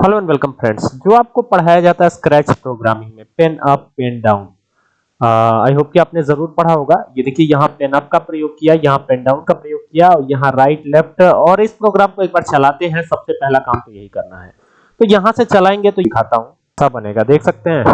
Hello and welcome friends जो आपको पढ़ाया जाता है स्क्रैच प्रोग्रामिंग में pen up pen down I hope कि आपने ज़रूर पढ़ा होगा। ये देखिए, यहाँ पेन अप का प्रयोग किया, यहाँ पेन डाउन का प्रयोग किया, और यहाँ राइट लेफ़्ट और इस प्रोग्राम को एक बार चलाते हैं। सबसे पहला काम तो यही करना है। तो यहाँ से चलाएँगे तो दिखाता हूँ। सब बनेगा? देख सकते हैं।